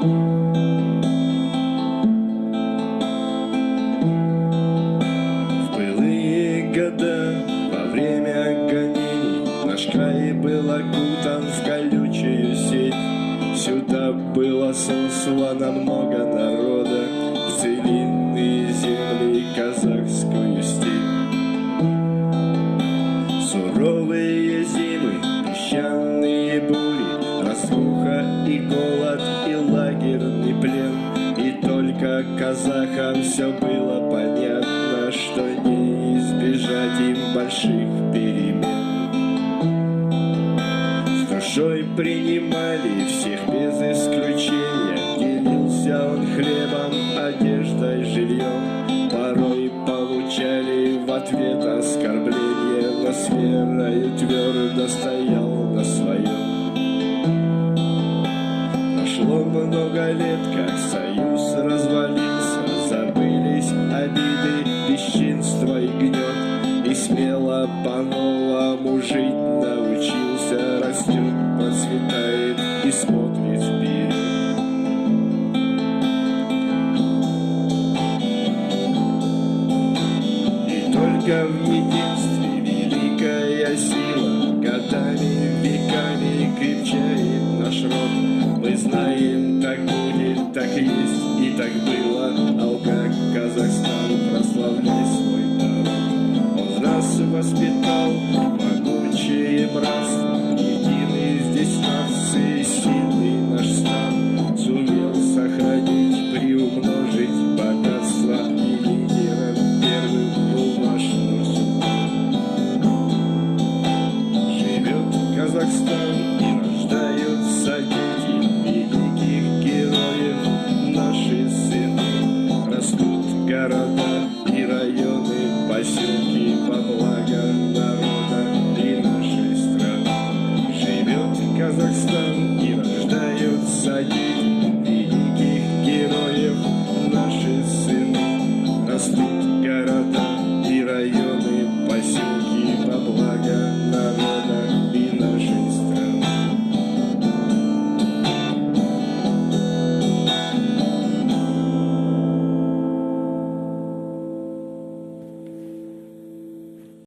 В былые года, во время гонений, Наш край был окутан в колючую сеть. Сюда было сослано много народа целинные земли казахскую степь. Суровые зимы, песчаные бури, Разруха и голод, только казахам все было понятно, Что не избежать им больших перемен. С душой принимали всех без исключения, Делился он хлебом, одеждой, жильем, Порой получали в ответ оскорбления, Но с верою твердо стоял на своем. Прошло много лет, как союз развалился, по-новому жить научился, Растет, процветает и смотрит вперед. И только в единстве великая сила Годами, веками крепчает наш род Мы знаем, так будет, так есть и так было металл, могучий и брас, здесь нации, и сильный наш стан. Сумел сохранить, приумножить богатство и лидером первым был наш Живет Казахстан и рождаются дети. Великих героев, наши сыны. Растут города и районы поселки по благо. за.